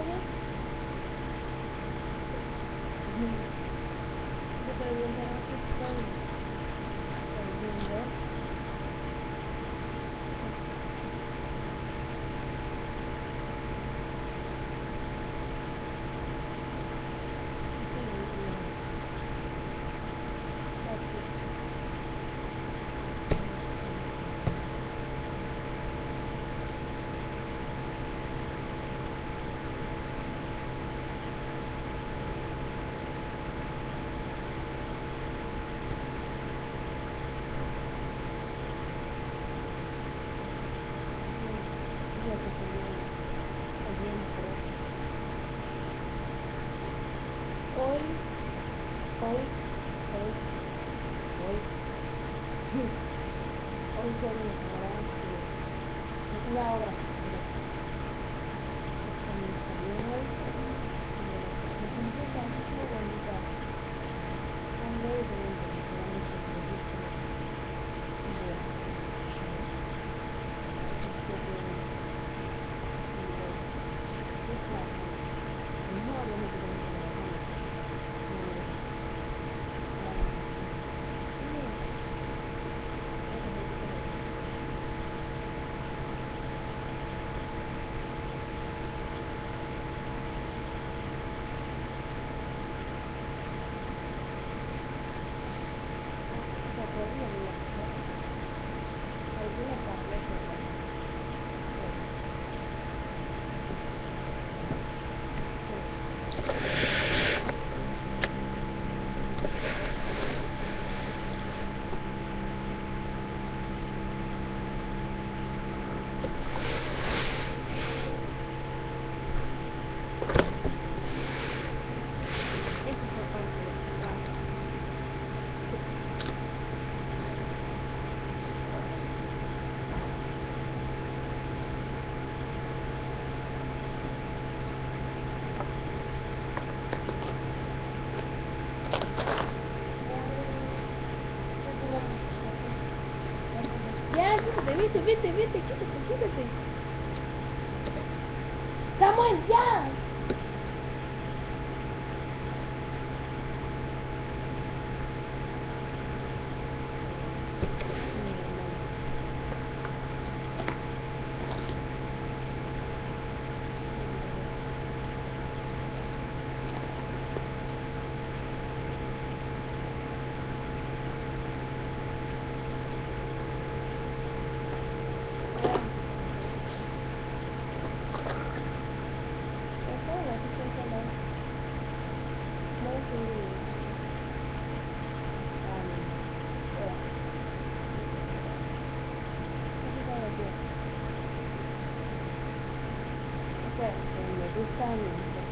Thank you. Boy, boy, boy. Hoy soy mi ignorancia. Es la obra. Quítate, vete, vete, vete, quítate, quítate. Samuel, ya. 对也就三年多